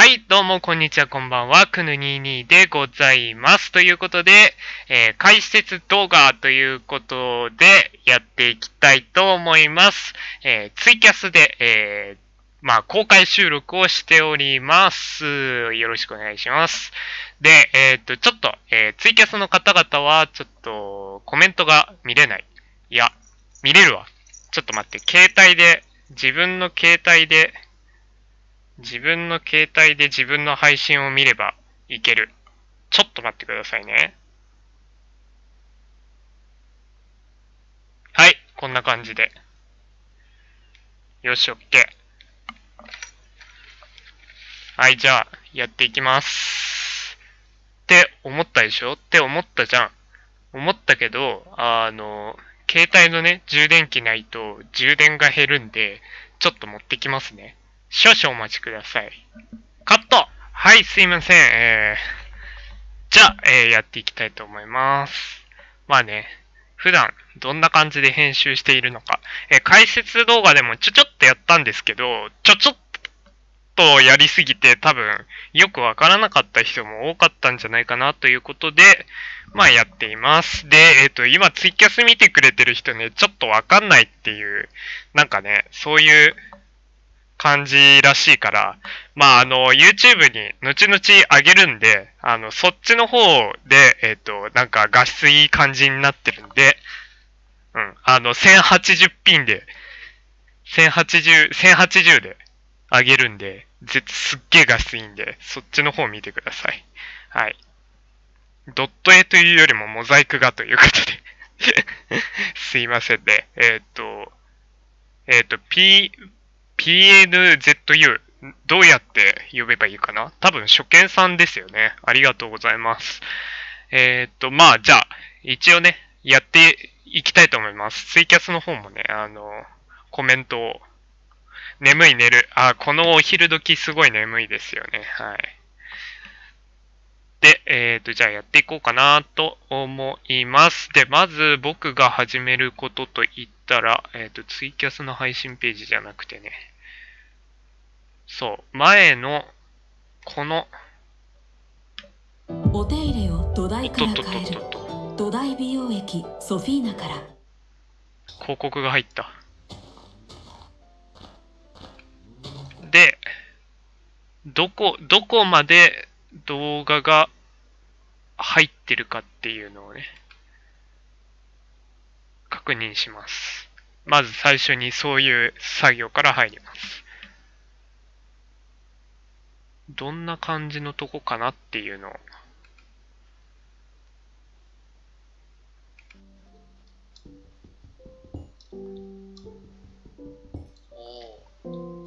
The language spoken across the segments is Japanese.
はい、どうも、こんにちは、こんばんは。くぬ22でございます。ということで、えー解説動画ということで、やっていきたいと思います。えーツイキャスで、えーまあ、公開収録をしております。よろしくお願いします。で、えっ、と、ちょっと、えツイキャスの方々は、ちょっと、コメントが見れない。いや、見れるわ。ちょっと待って、携帯で、自分の携帯で、自分の携帯で自分の配信を見ればいける。ちょっと待ってくださいね。はい、こんな感じで。よし、オッケー。はい、じゃあ、やっていきます。って思ったでしょ？って思ったじゃん。思ったけど、あの、携帯のね、充電器ないと充電が減るんで、ちょっと持ってきますね。少々お待ちください。カットはい、すいません。えー、じゃあ、えーやっていきたいと思います。まあね、普段どんな感じで編集しているのか。えー解説動画でもちょちょっとやったんですけど、ちょちょっとやりすぎて多分よくわからなかった人も多かったんじゃないかなということで、まあやっています。で、えっ、と、今ツイキャス見てくれてる人ね、ちょっとわかんないっていう、なんかね、そういう感じらしいから、まあ、あの、YouTube に後々上げるんで、あの、そっちの方で、えっ、と、なんか画質いい感じになってるんで、うん、あの、1080ピンで、1080、1080で上げるんで、ぜすっげえ画質いいんで、そっちの方見てください。はい。ドット絵というよりもモザイク画ということで、すいませんね。えっ、と、えっ、と、P、PNZU、どうやって呼べばいいかな？多分初見さんですよね。ありがとうございます。えーっと、まあ、じゃあ、一応ね、やっていきたいと思います。ツイキャスの方もね、あの、コメントを、眠い寝る。あ、このお昼時すごい眠いですよね。はい。で、えーっと、じゃあやっていこうかなと思います。で、まず僕が始めることと言ったら、えーっと、ツイキャスの配信ページじゃなくてね、そう、前の、この、お手入れを土お台から変える土台美容液ソフィーナから広告が入った。で、どこ、どこまで動画が入ってるかっていうのをね、確認します。まず最初にそういう作業から入ります。どんな感じのとこかなっていうのを。おお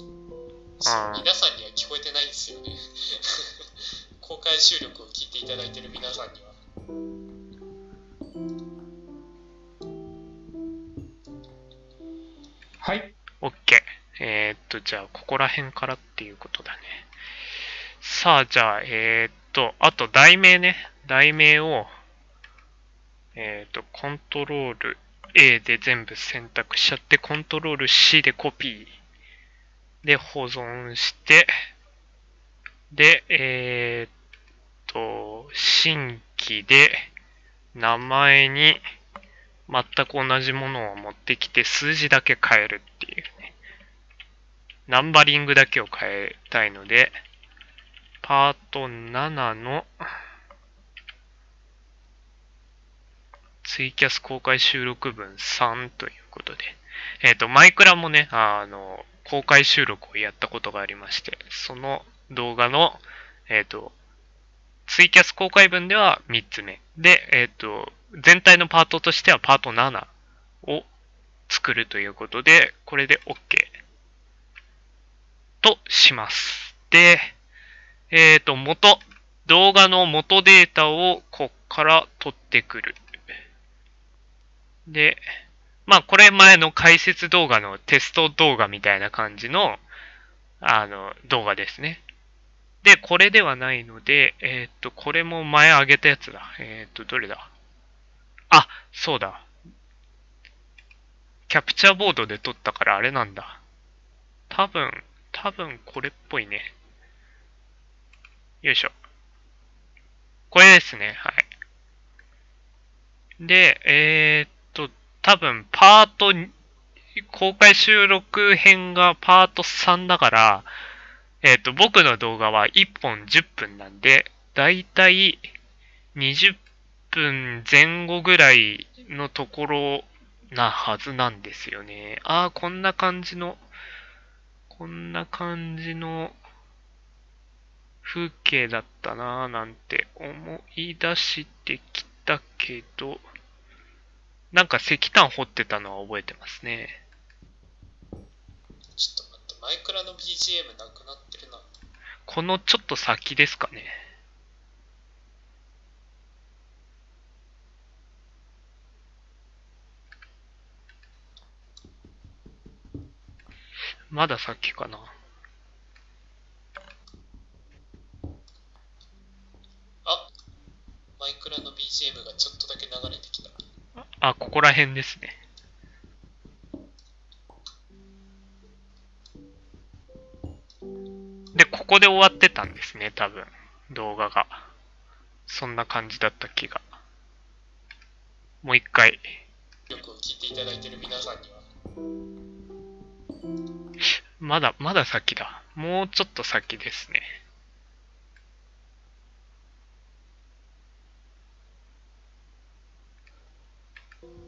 皆さんには聞こえてないんですよね 公開収録を聞いていただいている皆さんにははい。OK。えーっと、じゃあ、ここら辺からっていうことだね。さあ、じゃあ、えーっと、あと、題名ね。題名を、えーっと、コントロール A で全部選択しちゃって、コントロール C でコピー。で、保存して、で、えーっと、新規で、名前に、全く同じものを持ってきて数字だけ変えるっていうね。ナンバリングだけを変えたいので、パート7のツイキャス公開収録分3ということで。えっ、と、マイクラもね、あの、公開収録をやったことがありまして、その動画の、えっ、と、ツイキャス公開分では3つ目。で、えっ、と、全体のパートとしてはパート7を作るということで、これで OK とします。で、えっ、と、元、動画の元データをこっから取ってくる。で、まあこれ前の解説動画のテスト動画みたいな感じの、あの、動画ですね。で、これではないので、えっ、と、これも前上げたやつだ。えっ、と、どれだ？あ、そうだ。キャプチャーボードで撮ったからあれなんだ。多分、多分これっぽいね。よいしょ。これですね。はい。で、えー、っと、多分、パート、公開収録編がパート3だから、えーっと、僕の動画は1本10分なんで、だいたい20分前後ぐらいのところなはずなんですよね。ああ、こんな感じの、こんな感じの風景だったなぁなんて思い出してきたけど、なんか石炭掘ってたのは覚えてますね。ちょっと待って、マイクラの BGM なくなってるな。このちょっと先ですかね。まだ先かな。あマイクラの BGM がちょっとだけ流れてきた。あ、ここら辺ですね。で、ここで終わってたんですね、多分。動画が。そんな感じだった気が。もう一回。よく聞いていただいてる皆さんには、まだ、まだ先だ。もうちょっと先ですね。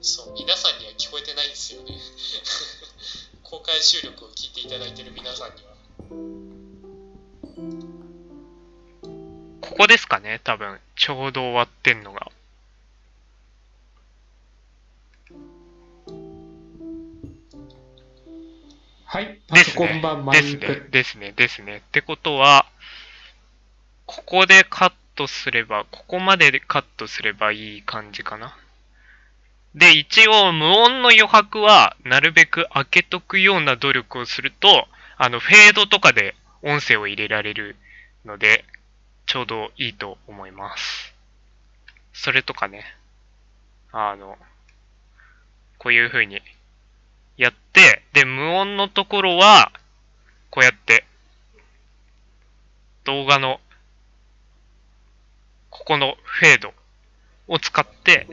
そう、皆さんには聞こえてないんですよね。公開収録を聞いていただいてる皆さんには。ここですかね、多分。ちょうど終わってんのが。はい、パソですねコン版マですねイク。ですね、ですね。ってことは、ここでカットすれば、ここまででカットすればいい感じかな。で、一応無音の余白はなるべく開けとくような努力をすると、あの、フェードとかで音声を入れられるので、ちょうどいいと思います。それとかね、あの、こういう風にやって、で、無音のところは、こうやって、動画の、ここのフェードを使って、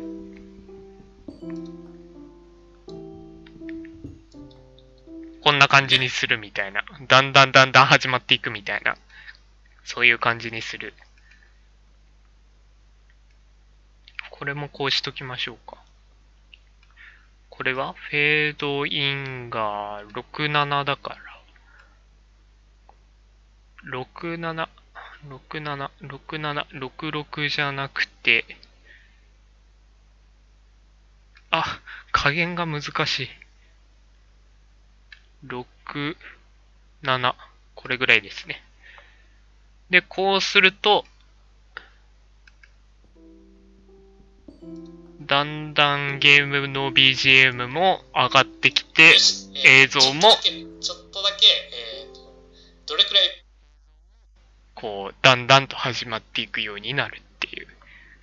こんな感じにするみたいな。だんだんだんだん始まっていくみたいな。そういう感じにする。これもこうしときましょうか。これはフェードインが67だから。67、67、67、66じゃなくて、あ、加減が難しい。6、7、これぐらいですね。で、こうすると、だんだんゲームの BGM も上がってきて映像もちょっとだけ、えーと、どれくらい、こう、だんだんと始まっていくようになるっていう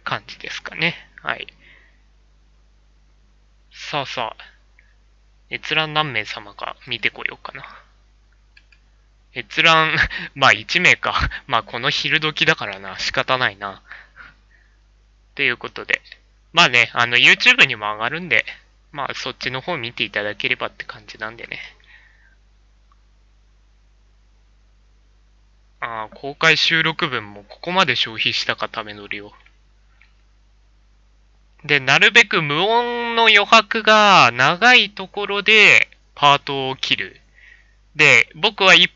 感じですかね。はい。さあさあ、閲覧何名様か見てこようかな。閲覧、まあ1名か。まあこの昼時だからな、仕方ないな。ということで。まあね、あの YouTube にも上がるんで、まあそっちの方見ていただければって感じなんでね。ああ、公開収録分もここまで消費したか、ための量。で、なるべく無音の余白が長いところでパートを切る。で、僕は1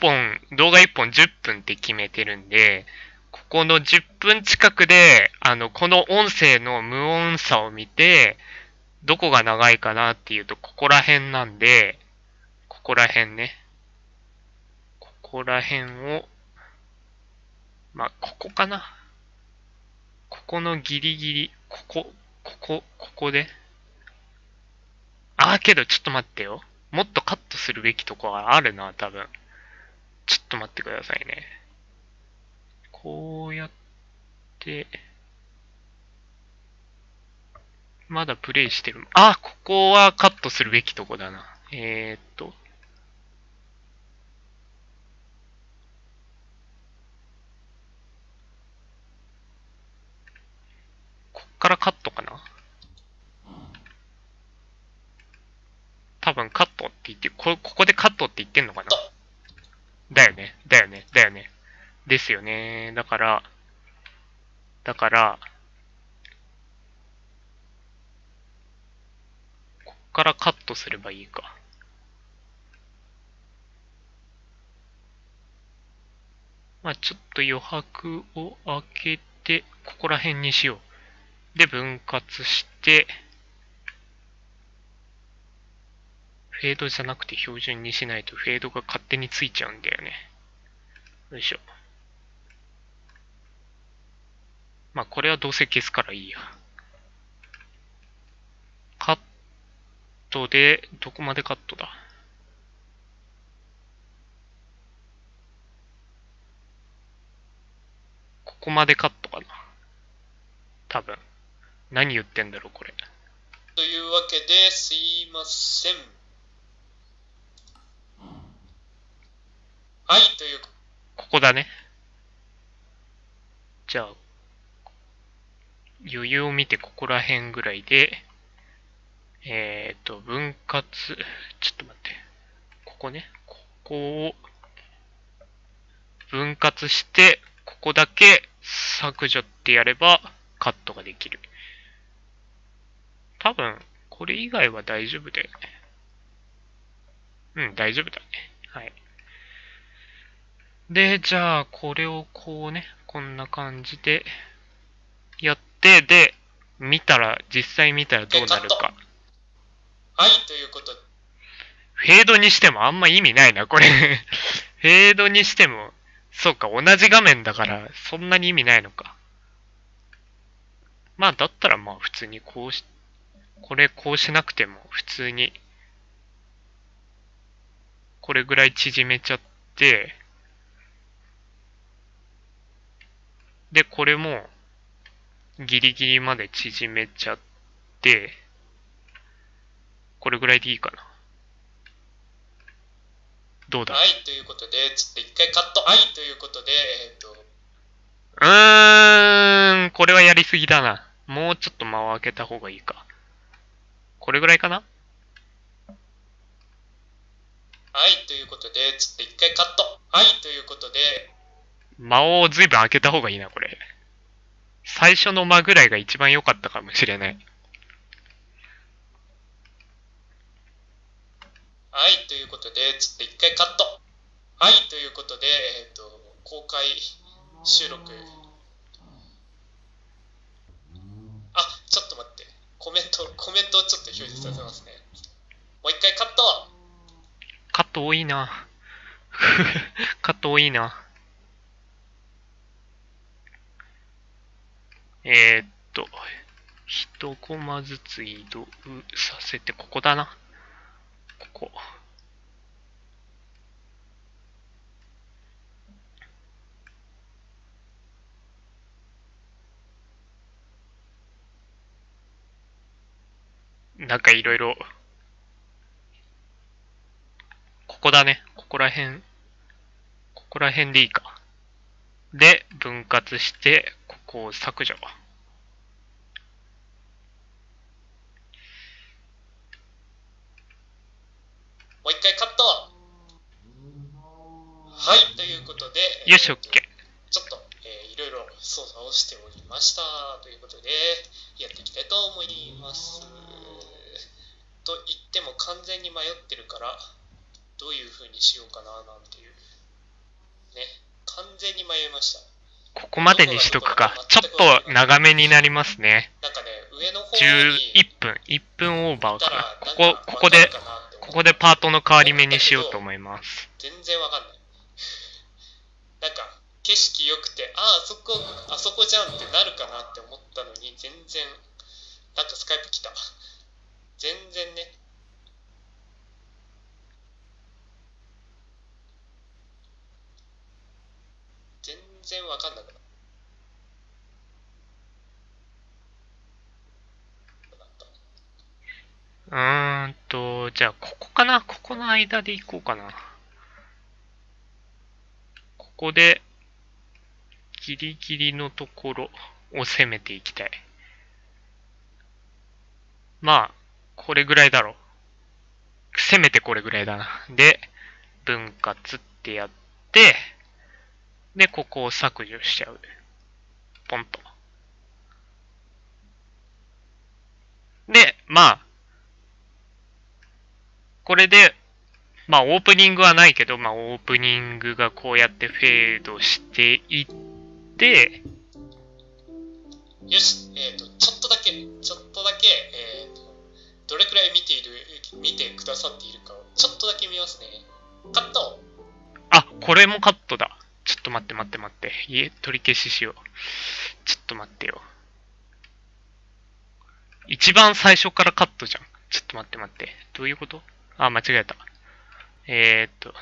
本、動画1本10分って決めてるんで、ここの10分近くで、あの、この音声の無音さを見て、どこが長いかなっていうと、ここら辺なんで、ここら辺ね。ここら辺を、まあ、ここかな。ここのギリギリ、ここ、ここ、ここで？ああ、けどちょっと待ってよ。もっとカットするべきとこがあるな、多分。ちょっと待ってくださいね。こうやって、まだプレイしてる。あ、ここはカットするべきとこだな。えー、っと。からカットかな多分カットって言って、こ、ここでカットって言ってんのかなだよね、だよね、だよね。ですよね。だから、だから、こっからカットすればいいか。まあちょっと余白を開けて、ここら辺にしよう。で、分割して、フェードじゃなくて標準にしないとフェードが勝手についちゃうんだよね。よいしょ。まあこれはどうせ消すからいいや。カットで、どこまでカットだ？ここまでカットかな。多分。何言ってんだろう、これ。というわけですいません。はい、というここだね。じゃあ、余裕を見てここら辺ぐらいで、えっ、と、分割、ちょっと待って。ここね。ここを、分割して、ここだけ削除ってやればカットができる。多分、これ以外は大丈夫だよね。うん、大丈夫だね。はい。で、じゃあ、これをこうね、こんな感じでやって、で、見たら、実際見たらどうなるか。はい、ということで、フェードにしてもあんま意味ないな、これ。フェードにしても、そうか、同じ画面だから、そんなに意味ないのか。まあ、だったらまあ、普通にこうし、これこうしなくても、普通に、これぐらい縮めちゃって、で、これも、ギリギリまで縮めちゃって、これぐらいでいいかな。どうだ？はい、ということで、ちょっと一回カット。はい、ということで、えっ、と、うーん、これはやりすぎだな。もうちょっと間を空けた方がいいか。これぐらいかな？はい、ということで、ちょっと一回カット。はい、ということで、間をずいぶん空けた方がいいな、これ。最初の間ぐらいが一番良かったかもしれない。はい、ということで、ちょっと一回カット。はい、ということで、えっ、と、公開収録。あ、ちょっと待って。コメント、コメントをちょっと表示させますね。もう一回カットカット多いな。カット多いな。えー、っと、一コマずつ移動させて、ここだな。ここ。なんかいろいろ、ここだね。ここら辺、ここら辺でいいか。で、分割して、ここを削除。もう一回カットはい、ということで、よし、オッケー。ちょっと、えーいろいろ操作をしておりましたということで、やっていきたいと思います。と言っても完全に迷ってるから、どういう風にしようかななんていう。ね、完全に迷いました。ここまでにしとくか。ちょっと長めになりますね。なんかね、上の方に11分、1分オーバーかな。ここ、ここで、ここでパートの変わり目にしようと思います。全然わかんない。なんか、景色良くて、ああ、そこ、あそこじゃんってなるかなって思ったのに、全然、なんかスカイプ来た。全然ね。全然わかんなくなった。うーんと、じゃあ、ここかなここの間で行こうかな。ここで、ギリギリのところを攻めていきたい。まあ、これぐらいだろう。せめてこれぐらいだな。で、分割ってやって、で、ここを削除しちゃう。ポンと。で、まあ、これで、まあ、オープニングはないけど、まあ、オープニングがこうやってフェードしていって、よし、えっ、と、ちょっとだけ、ちょっとだけ、えっ、と、どれくらい見ている、見てくださっているかを、ちょっとだけ見ますね。カットあ、これもカットだ。ちょっと待って待って待って。いえ、取り消ししよう。ちょっと待ってよ。一番最初からカットじゃん。ちょっと待って待って。どういうこと？あ、間違えた。えー、っと。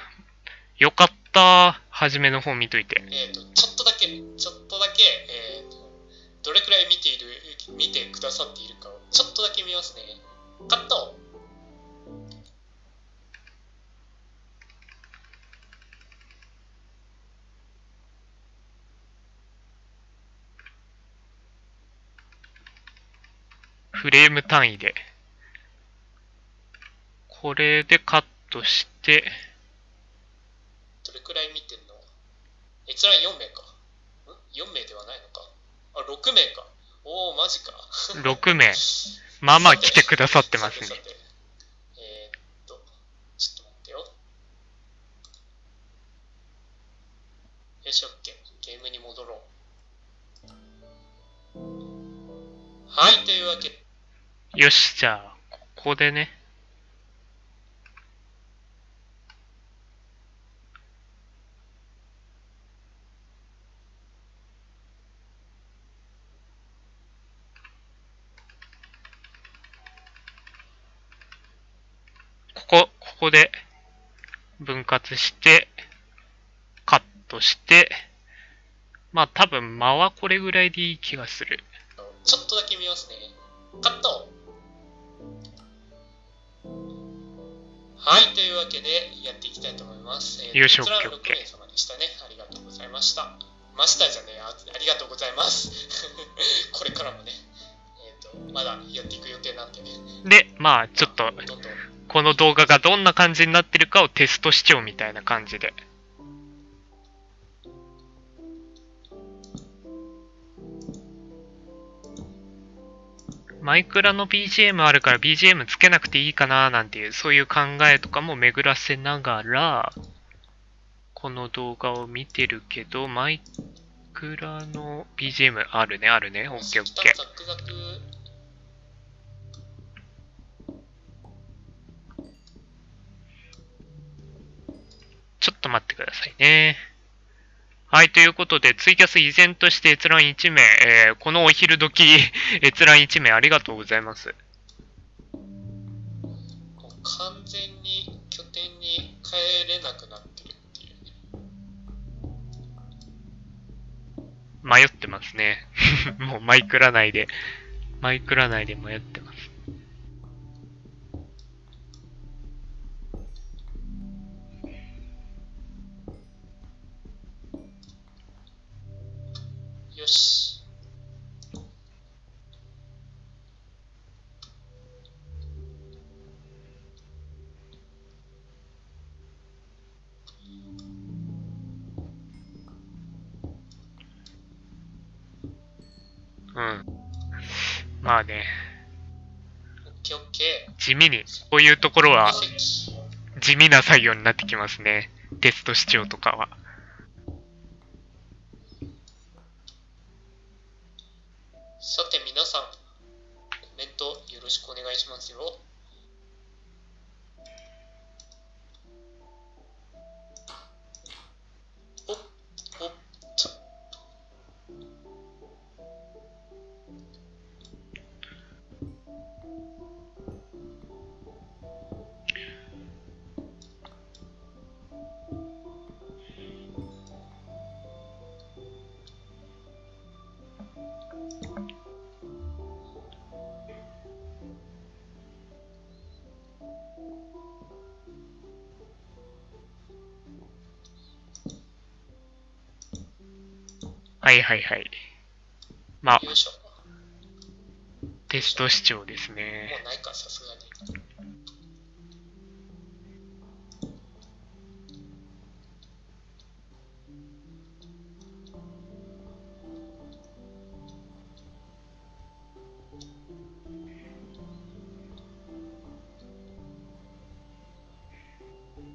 よかった。初めの方見といて。えっ、と、ちょっとだけ、ちょっとだけ、えっ、と、どれくらい見ている、見てくださっているかを、ちょっとだけ見ますね。カットフレーム単位で。これでカットして、どれくらい見てんの？閲覧4名か。ん ?4 名ではないのか。あ、6名か。おお、マジか。6名。まあまあ来てくださってますねえーっと、ちょっと待ってよ。よし、オッケー。ゲームに戻ろう。はい、というわけで、よし、じゃあ、ここでね。ここ、ここで分割して、カットして、まあ多分間はこれぐらいでいい気がする。ちょっとだけ見ますね。カットはい、というわけでやっていきたいと思います。えーよし閲覧オッケーオッケー6名様でしたね。ありがとうございました。マスターじゃねえあ、ありがとうございます。これからもね、えっ、と、まだやっていく予定なんでね。で、まあちょっとどんどんこの動画がどんな感じになってるかをテスト視聴みたいな感じで。マイクラの BGM あるから BGM つけなくていいかななんていう、そういう考えとかも巡らせながら、この動画を見てるけど、マイクラの BGM あるね、あるね。オッケーオッケー。ちょっと待ってくださいね。はい、ということで、ツイキャス依然として閲覧1名、えーこのお昼時、閲覧1名ありがとうございます。もう完全に拠点に帰れなくなってるっていうね。迷ってますね。もうマイクラ内で、マイクラ内で迷ってます。味に、こういうところ。は地味な作業になってきますね。テスト視聴とかは。はいはいはい。まあ、テスト視聴ですもね。うないか、さすがに。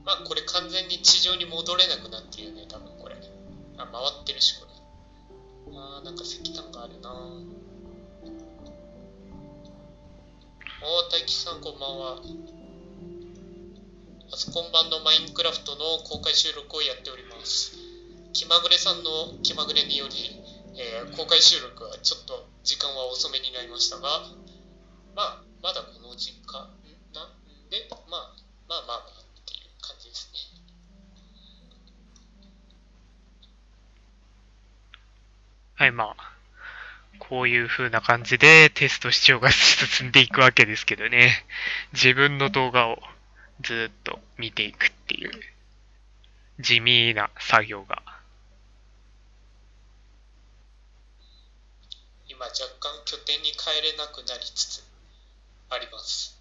まあこれ完全に地上に戻れなくなってるよね、多分これ。あ、回ってるし、これ。なんか石炭があるな、大吉さんこんばんは。パソコン版のマインクラフトの公開収録をやっております。気まぐれさんの気まぐれにより、えー公開収録はちょっと時間は遅めになりましたが、まあ、まだこの時間なん？で、まあ、まあまあはい、まあ、こういう風な感じでテスト視聴が進んでいくわけですけどね。自分の動画をずっと見ていくっていう地味な作業が。今若干拠点に帰れなくなりつつあります。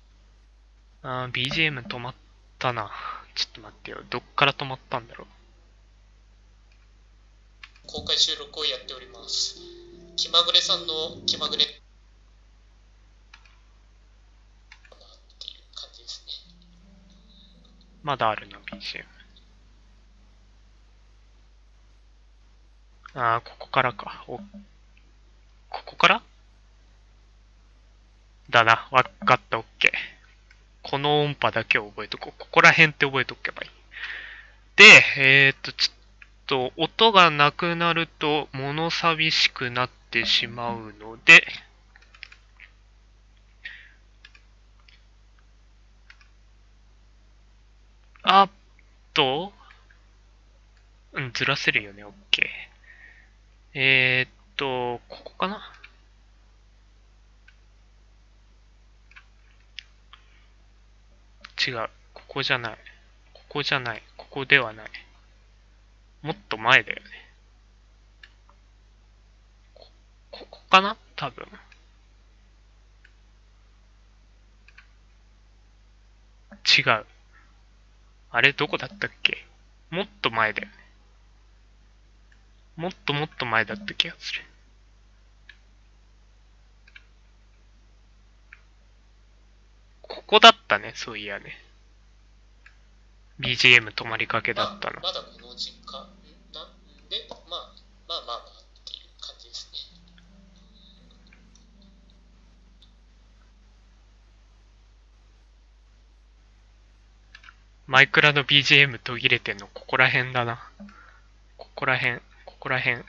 あー BGM 止まったな。ちょっと待ってよ。どっから止まったんだろう。公開収録をやっております。気まぐれさんの気まぐれっていう感じですね。まだあるな、BGM。ああ、ここからか。お、ここから？だな。わかった、オッケー。この音波だけを覚えとこう。ここら辺って覚えとけばいい。で、えー、っと、ちょっと、と音がなくなると、物寂しくなってしまうので、あっと、うん、ずらせるよね、OK。えー、っと、ここかな？違う。ここじゃない。ここじゃない。ここではない。もっと前だよね。こ、ここかな？多分。違う。あれどこだったっけ？もっと前だよね。もっともっと前だった気がする。ここだったね、そういやね。BGM 止まりかけだったのま。だの時間なんで、まあ、まあまあまあっていう感じですね。マイクラの BGM 途切れてんのここら辺だな。ここら辺、ここら辺。うん。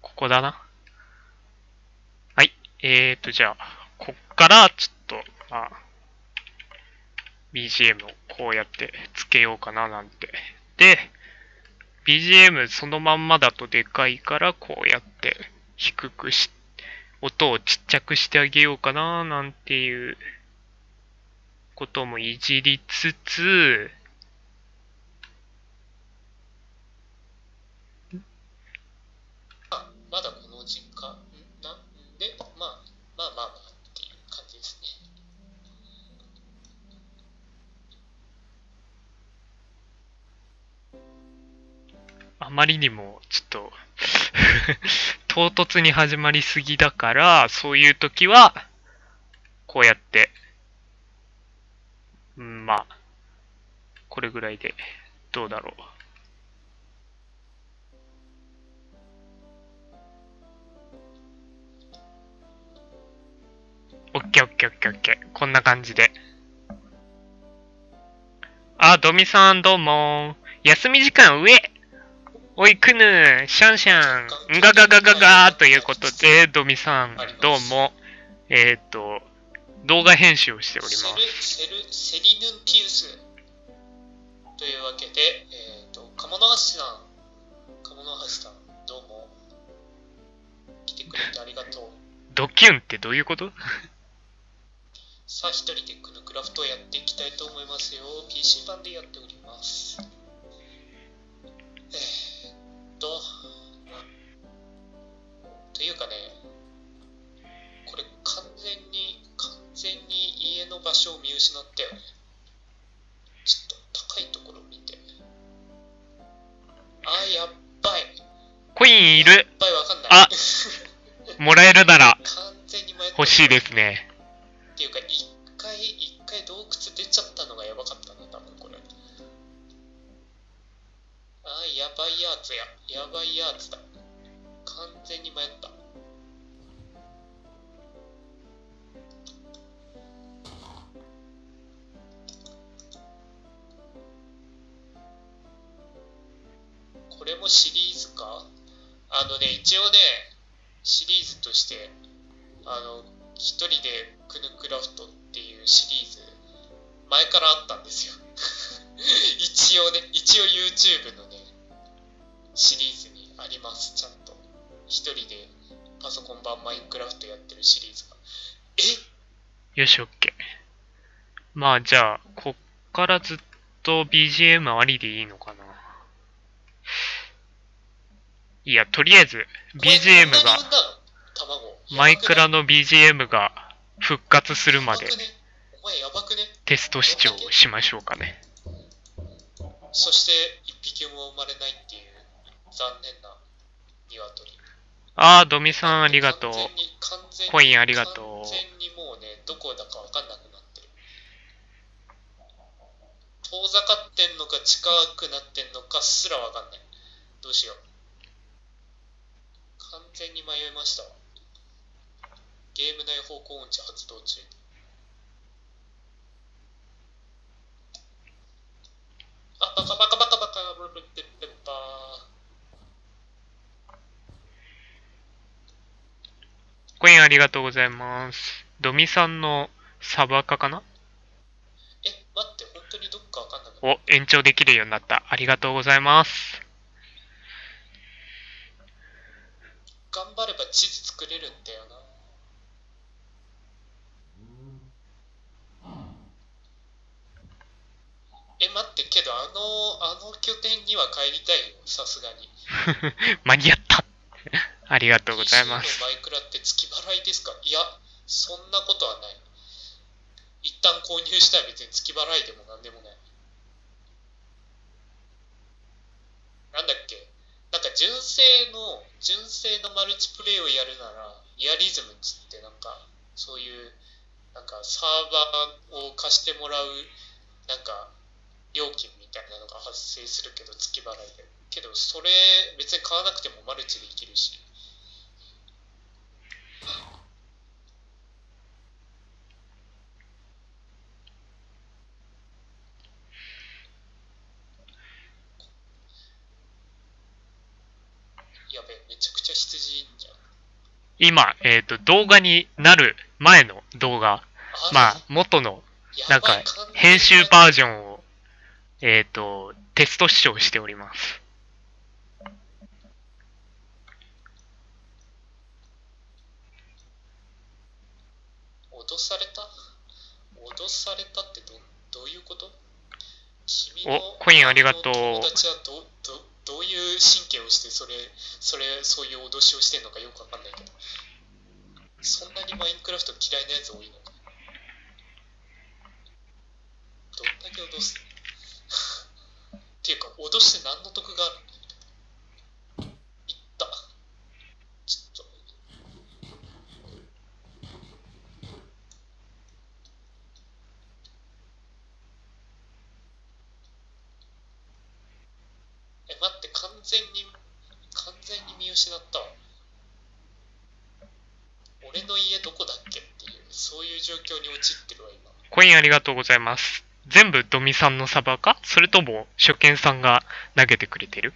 ここだな。はい。えーと、じゃあ、こっからちょっと、まあ、BGM をこうやってつけようかななんて。で、BGM そのまんまだとでかいからこうやって低くし、音をちっちゃくしてあげようかななんていうこともいじりつつ、まあ、まだこの時間なんで、まあ、まあまあまあっていう感じですね。あまりにもちょっと 唐突に始まりすぎだから、そういう時は、こうやって、うんまあ、これぐらいで、どうだろう。オッケーオッケーオッケーオッケー。こんな感じで。あ、ドミさんどうも。休み時間上おいくぬ、シャンシャン、んがががががということで、ドミさんどうも。えっ、と、動画編集をしておりまセルす。セルセリヌンティウスというわけで、えっ、と、鴨の橋さん、鴨の橋さん、どうも。来てくれてありがとう。ドキュンってどういうこと？さあ、一人でクヌクラフトをやっていきたいと思いますよ。PC 版でやっております。えーっと、というかね、これ完全に、完全に家の場所を見失ったよね。ちょっと高いところを見て。あー、やっばい。コインいるやっばいわかんない。あもらえるなら欲しいですね。っていうか一回一回洞窟出ちゃったのがやばかったな多分これ。あーやばいやつや。やばいやつだ。完全に迷った。これもシリーズか？あのね一応ねシリーズとしてあの一人でクヌクラフトっていうシリーズ前からあったんですよ。一応ね一応 YouTube のねシリーズにあります。ちゃんと。一人でパソコン版マインクラフトやってるシリーズが。え？よし、オッケー。まあ、じゃあ、こっからずっと BGM ありでいいのかな。いや、とりあえず、BGM がマイクラのの BGM が復活するまでテスト視聴しましょうかね。そして一匹も生まれないっていう残念な鶏。あー、ドミさんありがとう。コインありがとう。完全にもうねどこだか分かんなくなってる。遠ざかってんのか近くなってんのかすら分かんない。どうしよう。完全に迷いましたわゲーム内方向音痴発動中あバカバカバカバカブルブルブルブルバーコインありがとうございます。ドミさんのサバカかな？え待って本当にどっか分かんなくなっお、延長できるようになった。ありがとうございます。た頑張れば地図作れるんだよなえ待ってけどあのあの拠点には帰りたいよさすがに。間に合った。ありがとうございます。マイクラって月払いですか？いやそんなことはない。一旦購入したら別に月払いでもなんでもない。なんだっけ？なんか純正の純正のマルチプレイをやるならイアリズムっつってなんかそういうなんかサーバーを貸してもらうなんか料金みたいなのが発生するけど月払いで。けどそれ別に買わなくてもマルチできるし。やべえめちゃくちゃ羊いんじゃん。今、えっ、と、動画になる前の動画。まあ、元の、なんか、編集バージョンを、えっ、と、テスト視聴しております。脅された？脅されたってどどういうこと？君おのコインありがとう。友達はどどどういう神経をしてそれそれそういう脅しをしてんのかよくわかんないけど。そんなにマインクラフト嫌いなやつ多いのか？どんだけ脅す？っていうか脅して何の得があるいった。ちょっと。え待って完全に完全に見失ったわ。俺の家どこだっけっていうそういう状況に陥ってるわ今。コインありがとうございます。全部ドミさんのサバか？それとも初見さんが投げてくれてる？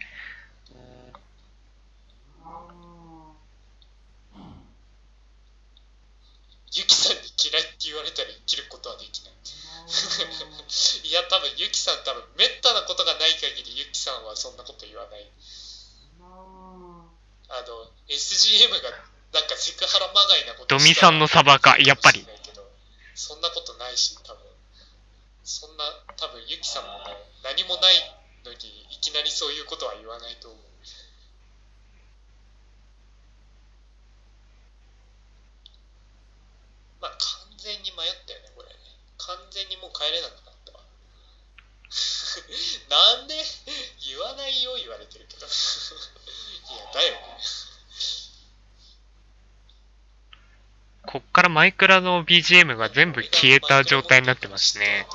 ユキさんに嫌いって言われたら生きることはできない。いや多分ユキさん多分めったなことがない限りユキさんはそんなこと言わない。あの SGM がなんかセクハラまがいなことドミさんのサバか？やっぱり。そんなことないし多分そんな多分ユキさんもね何もないのにいきなりそういうことは言わないと思うまあ完全に迷ったよねこれね完全にもう帰れなくなったわなんで言わないよ言われてるけどいやだよねこっからマイクラの BGM が全部消えた状態になってますね。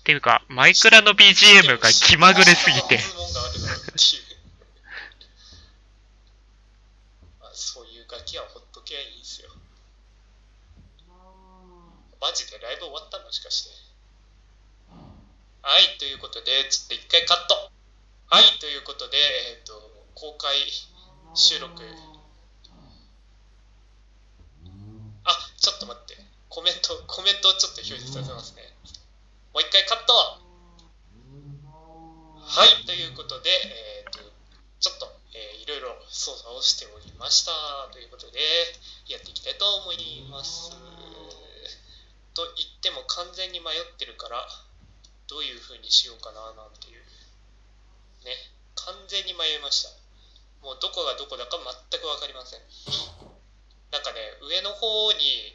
っていうか、マイクラの BGM が気まぐれすぎて。そういうガキはほっとけばいいんすよマジでライブ終わったの？しかしてはいということでちょっと一回カットはいということでえっ、と公開収録あちょっと待ってコメントコメントをちょっと表示させますねもう一回カットはい、ということで、えーとちょっと、えーいろいろ操作をしておりましたということで、やっていきたいと思います。と言っても完全に迷ってるから、どういう風にしようかななんていう。ね、完全に迷いました。もうどこがどこだか全く分かりません。なんかね、上の方に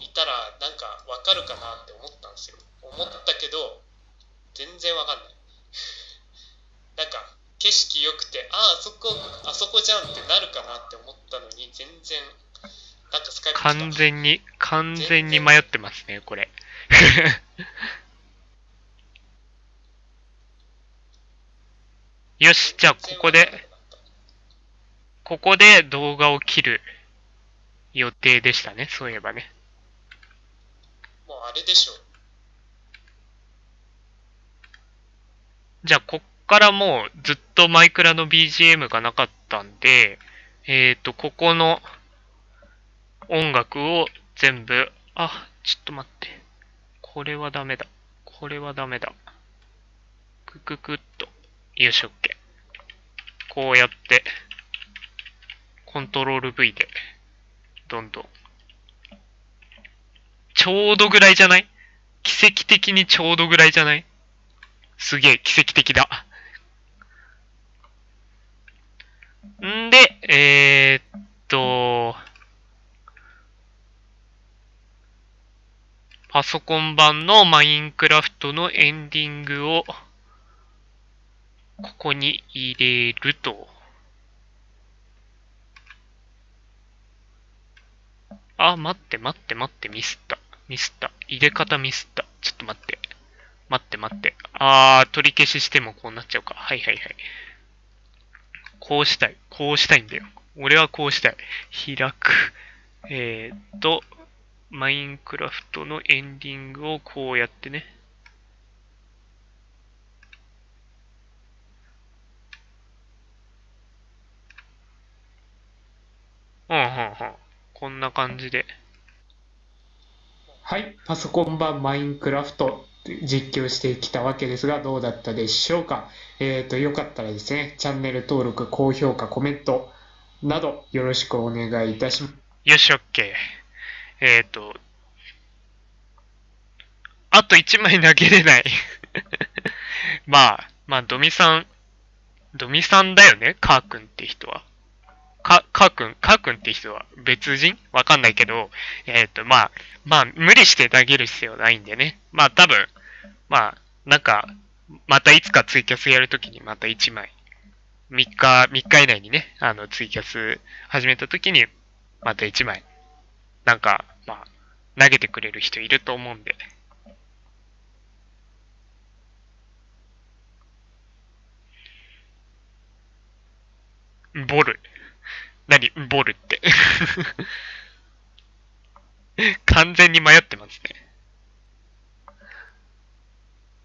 いたらなんか分かるかなって思ったんですよ。思ったけど、全然分かんない。なんか景色良くてああそこあそこじゃんってなるかなって思ったのに全然なんかスカイプ完全に、完全に迷ってますね、これ。よし、じゃあここで、ここで動画を切る予定でしたね、そういえばね。もうあれでしょじゃあ、こっからもうずっとマイクラの BGM がなかったんで、えっ、ー、と、ここの音楽を全部、あ、ちょっと待って。これはダメだ。これはダメだ。クククっと。よし、OK。こうやって、コントロール V で、どんどん。ちょうどぐらいじゃない？奇跡的にちょうどぐらいじゃない？すげえ、奇跡的だ。んで、えー、っと、パソコン版のマインクラフトのエンディングを、ここに入れると。あ、待って待って待って、ミスった。ミスった。入れ方ミスった。ちょっと待って。待って待って。あー、取り消ししてもこうなっちゃうか。はいはいはい。こうしたい。こうしたいんだよ。俺はこうしたい。開く。えーっと、マインクラフトのエンディングをこうやってね。うん、うん、うん。こんな感じで。はい、パソコン版マインクラフト実況してきたわけですが、どうだったでしょうか？えーと、よかったらですね、チャンネル登録、高評価、コメントなどよろしくお願いいたします。よし、オッケー。えっ、と、あと1枚投げれない。まあ、まあ、ドミさん、ドミさんだよね、カー君って人は。か、カー君、カー君って人は別人？わかんないけど、えっ、と、まあ、まあ、無理して投げる必要ないんでね。まあ、多分、まあ、なんか、またいつかツイキャスやるときにまた1枚。3日、3日以内にね、あの、ツイキャス始めたときに、また1枚。なんか、まあ、投げてくれる人いると思うんで。ボル。何ボルって。完全に迷ってますね。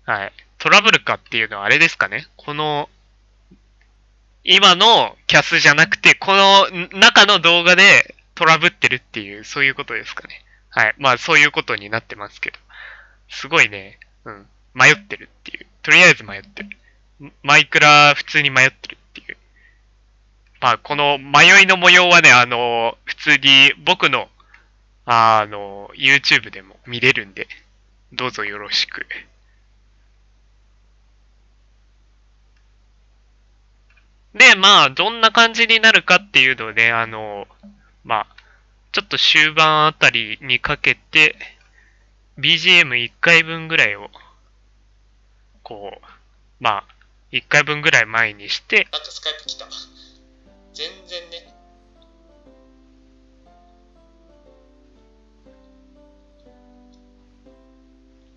はい。トラブルかっていうのはあれですかねこの、今のキャスじゃなくて、この中の動画でトラブってるっていう、そういうことですかね。はい。まあ、そういうことになってますけど。すごいね、うん。迷ってるっていう。とりあえず迷ってる。マイクラ普通に迷ってる。まあ、この迷いの模様はね、あの、普通に僕のあの、YouTube でも見れるんで、どうぞよろしく。で、まあ、どんな感じになるかっていうので、あの、まあ、ちょっと終盤あたりにかけて、BGM1 回分ぐらいを、こう、まあ、1回分ぐらい前にして、なんかスカイプ来た。全然ね。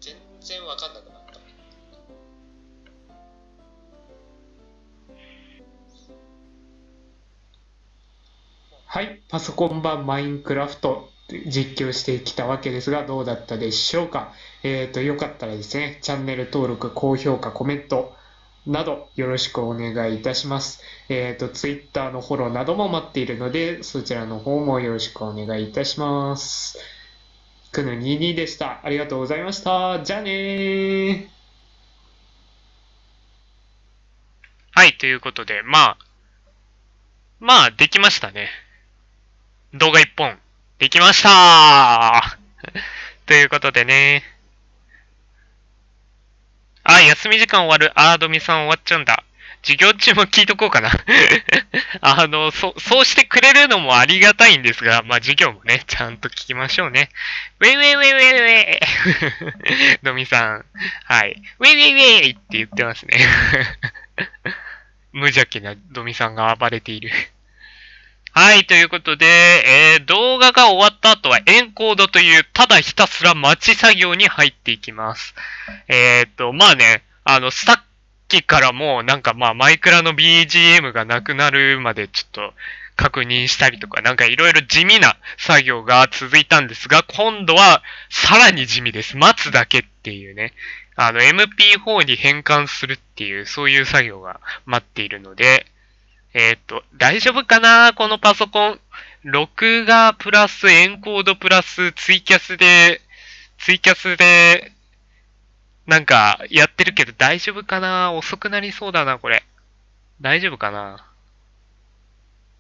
全然わかんなくなった。はい、パソコン版マインクラフト実況してきたわけですが、どうだったでしょうか？えっ、と、よかったらですね、チャンネル登録、高評価、コメントなどよろしくお願いいたします。えっ、と、Twitter のフォローなども待っているので、そちらの方もよろしくお願いいたします。くぬ22でした。ありがとうございました。じゃあねー。はい、ということで、まあ、まあ、できましたね。動画一本、できました ということでね。あ、休み時間終わる。あー、ドミさん終わっちゃうんだ。授業中も聞いとこうかな。あの、そ、そうしてくれるのもありがたいんですが、まあ授業もね、ちゃんと聞きましょうね。ウェイウェイウェイウェイウェイ ドミさん。はい。ウェイウェイウェイって言ってますね。無邪気なドミさんが暴れている。はい、ということで、えー動画が終わった後はエンコードというただひたすら待ち作業に入っていきます。えーっと、まあね、あの、さっきからもうなんかまあマイクラの BGM がなくなるまでちょっと確認したりとか、なんかいろいろ地味な作業が続いたんですが、今度はさらに地味です。待つだけっていうね。あの、MP4 に変換するっていう、そういう作業が待っているので、えーっと、大丈夫かな？このパソコン。録画プラスエンコードプラスツイキャスで、ツイキャスで、なんかやってるけど大丈夫かな？遅くなりそうだな、これ。大丈夫かな？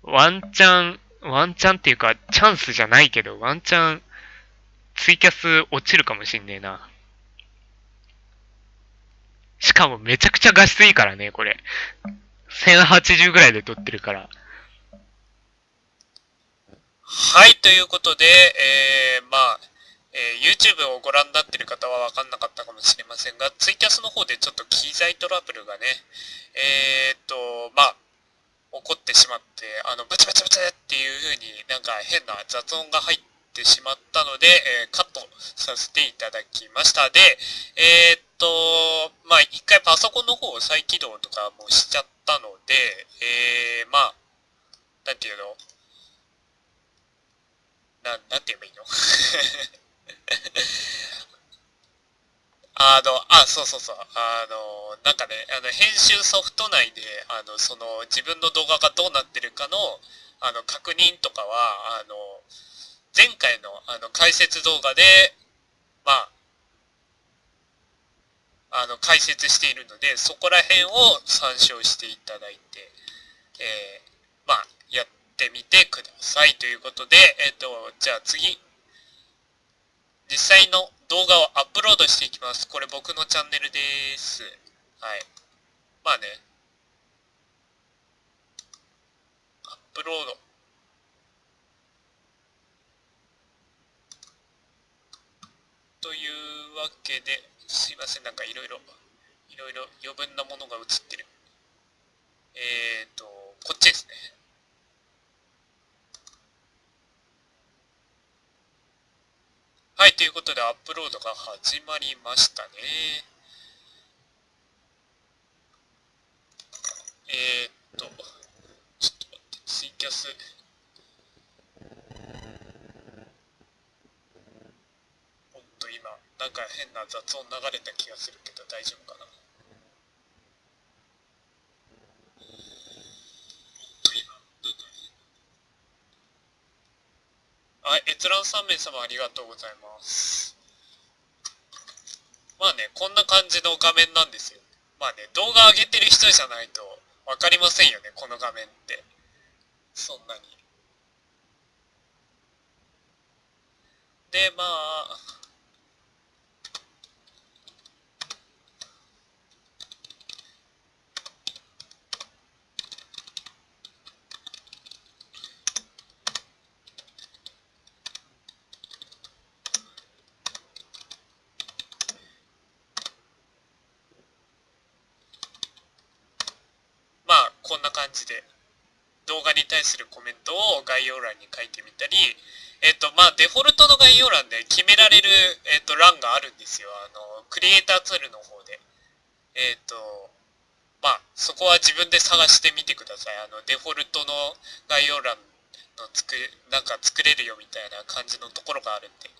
ワンチャン、ワンチャンっていうか、チャンスじゃないけど、ワンチャン、ツイキャス落ちるかもしんねえな。しかもめちゃくちゃ画質いいからね、これ。1080ぐらいで撮ってるから。はい、ということで、えー、まあ、えー YouTube をご覧になってる方は分かんなかったかもしれませんが、ツイキャスの方でちょっと機材トラブルがね、えー、っと、まあ、起こってしまって、あの、ブチブチブチっていう風になんか変な雑音が入ってしまったので、えーカットさせていただきました。で、えー、っと、まあ、一回パソコンの方を再起動とかもしちゃったので、えー、まあ、なんていうの？な、なんて言えばいいの？あの、あ、そうそうそう。あの、なんかね、あの、編集ソフト内で、あの、その、自分の動画がどうなってるかの、あの、確認とかは、あの、前回の、あの、解説動画で、まあ、あの、解説しているので、そこら辺を参照していただいて、えー、まあ、やってみてくださいということで、えっ、と、じゃあ次、実際の動画をアップロードしていきます。これ僕のチャンネルです。はい。まあね。アップロード。というわけで、すいません、なんかいろいろ、いろいろ余分なものが映ってる。えーと、こっちですね。はい、ということでアップロードが始まりましたね。えー、っと、ちょっと待って、ツイキャス。おっと、今、なんか変な雑音流れた気がするけど大丈夫かな。はい、閲覧3名様ありがとうございます。まあね、こんな感じの画面なんですよ。まあね、動画上げてる人じゃないとわかりませんよね、この画面って。そんなに。でまあまあこんな感じで動画に対するコメントを概要欄に書いてみたりえっ、とまあデフォルトの概要欄で決められる、えっと欄があるんですよ。あのクリエイターツールの方で。えっ、とまあそこは自分で探してみてください。あのデフォルトの概要欄の作れなんか作れるよみたいな感じのところがあるんで。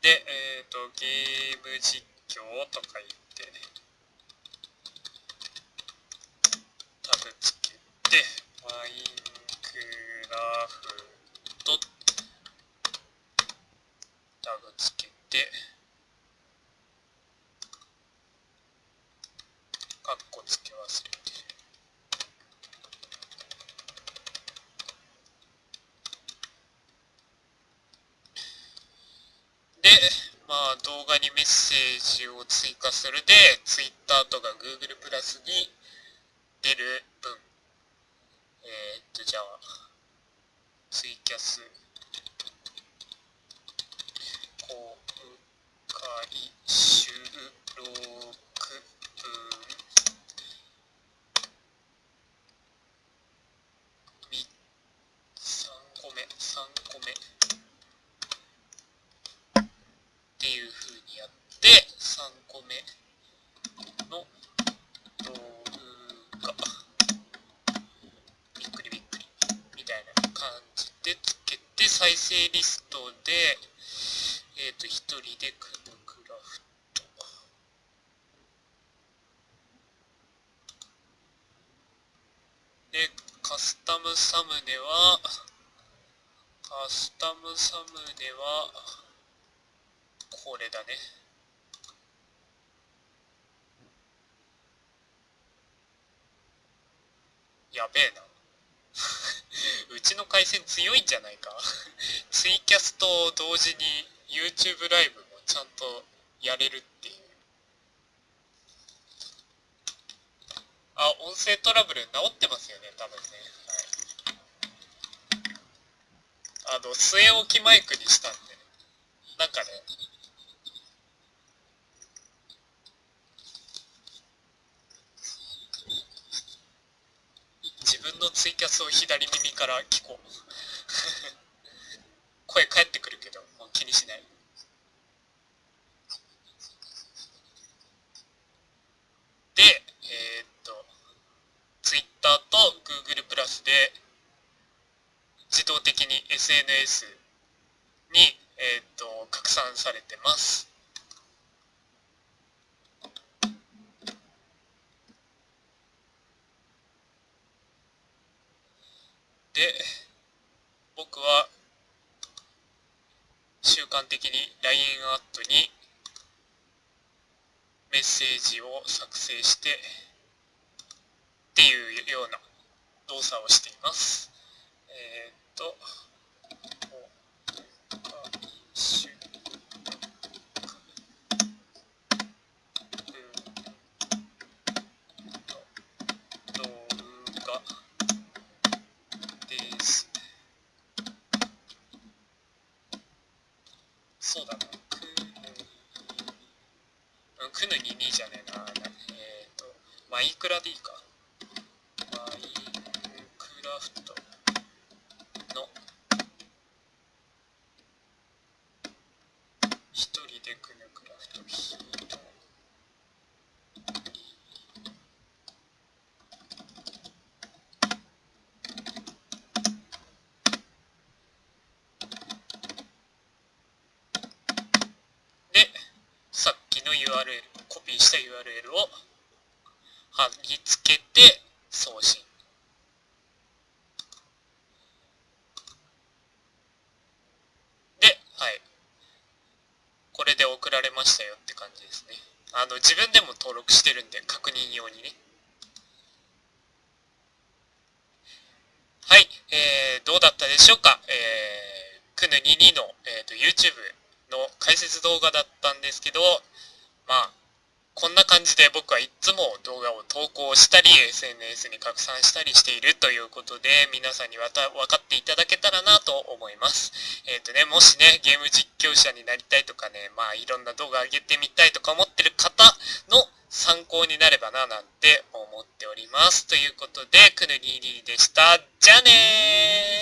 でえっ、とゲーム実況とか言ってタブつけてマインクラフト。タグつけてカッコつけ忘れてでまあ動画にメッセージを追加する。で Twitter とか Google プラスに出る分、とじゃあツイキャス公開収録分み3個目3個目っていう風にやって3個目の動画びっくりびっくりみたいな感じでつけて再生リストでえっ、と一人でクムクラフトでカスタムサムネはカスタムサムネはこれだねやべえなうちの回線強いんじゃないかツイキャスと同時に YouTube ライブもちゃんとやれるっていうあ音声トラブル治ってますよね多分ね。はい。あの据え置きマイクにしたんで。なんかね。自分のツイキャスを左耳から聞こう。声返ってくるけどもう気にしないでえーっと Twitter と Google プラスで自動的に SNS に、えーっと拡散されてますで僕は習慣的に LINE アットにメッセージを作成してっていうような動作をしています。えーっと、週動画です。そうだな。くうん、くぬ22じゃねえな。えっ、と、マイクラでいいか。マイクラフトの一人でくぬクラフトヒートで、さっきの URL、コピーした URL を貼り付けて送信。で、はい。これで送られましたよって感じですね。あの、自分でも登録してるんで、確認用にね。はい、えー、どうだったでしょうかえー、くぬ22の、えー、と YouTube の解説動画だったんですけどまあこんな感じで僕はいつも動画を投稿したり SNS に拡散したりしているということで皆さんにわた分かっていただけたらなと思います。えっ、とね、もしね、ゲーム実況者になりたいとかね、まあいろんな動画上げてみたいとか思ってる方の参考になればななんて思っております。ということで、くぬにーにーでした。じゃあねー